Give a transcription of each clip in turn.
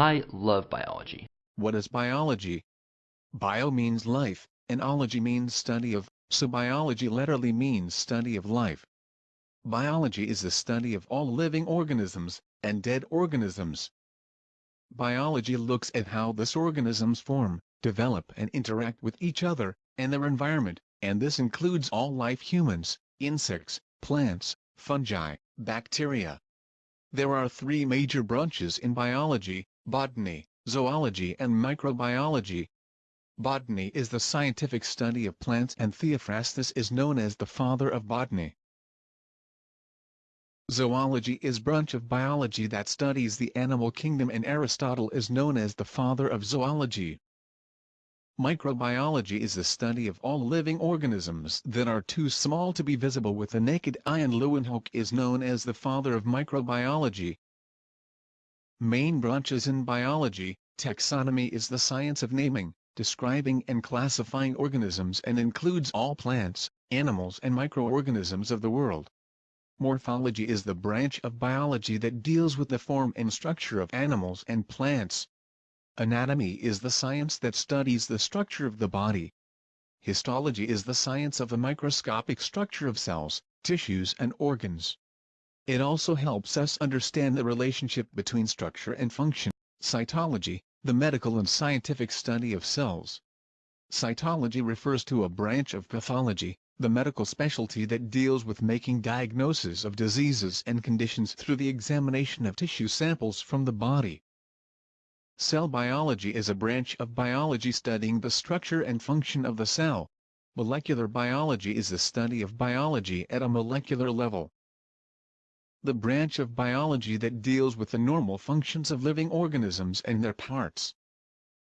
I love biology. What is biology? Bio means life, and ology means study of, so biology literally means study of life. Biology is the study of all living organisms, and dead organisms. Biology looks at how these organisms form, develop and interact with each other, and their environment, and this includes all life humans, insects, plants, fungi, bacteria. There are three major branches in biology, botany, zoology and microbiology. Botany is the scientific study of plants and Theophrastus is known as the father of botany. Zoology is branch of biology that studies the animal kingdom and Aristotle is known as the father of zoology. Microbiology is the study of all living organisms that are too small to be visible with the naked eye and Leeuwenhoek is known as the father of microbiology. Main branches in biology, taxonomy is the science of naming, describing and classifying organisms and includes all plants, animals and microorganisms of the world. Morphology is the branch of biology that deals with the form and structure of animals and plants. Anatomy is the science that studies the structure of the body. Histology is the science of the microscopic structure of cells, tissues and organs. It also helps us understand the relationship between structure and function. Cytology, the medical and scientific study of cells. Cytology refers to a branch of pathology, the medical specialty that deals with making diagnosis of diseases and conditions through the examination of tissue samples from the body. Cell biology is a branch of biology studying the structure and function of the cell. Molecular biology is the study of biology at a molecular level. The branch of biology that deals with the normal functions of living organisms and their parts.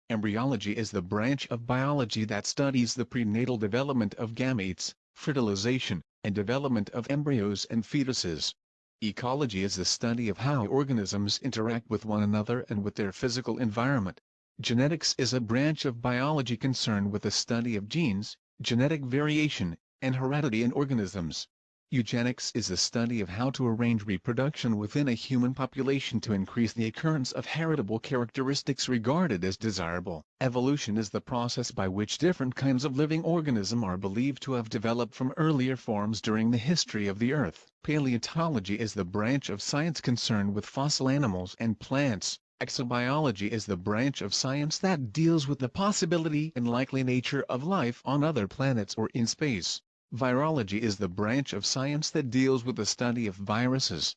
Embryology is the branch of biology that studies the prenatal development of gametes, fertilization, and development of embryos and fetuses. Ecology is the study of how organisms interact with one another and with their physical environment. Genetics is a branch of biology concerned with the study of genes, genetic variation, and heredity in organisms. Eugenics is the study of how to arrange reproduction within a human population to increase the occurrence of heritable characteristics regarded as desirable. Evolution is the process by which different kinds of living organism are believed to have developed from earlier forms during the history of the Earth. Paleontology is the branch of science concerned with fossil animals and plants. Exobiology is the branch of science that deals with the possibility and likely nature of life on other planets or in space. Virology is the branch of science that deals with the study of viruses,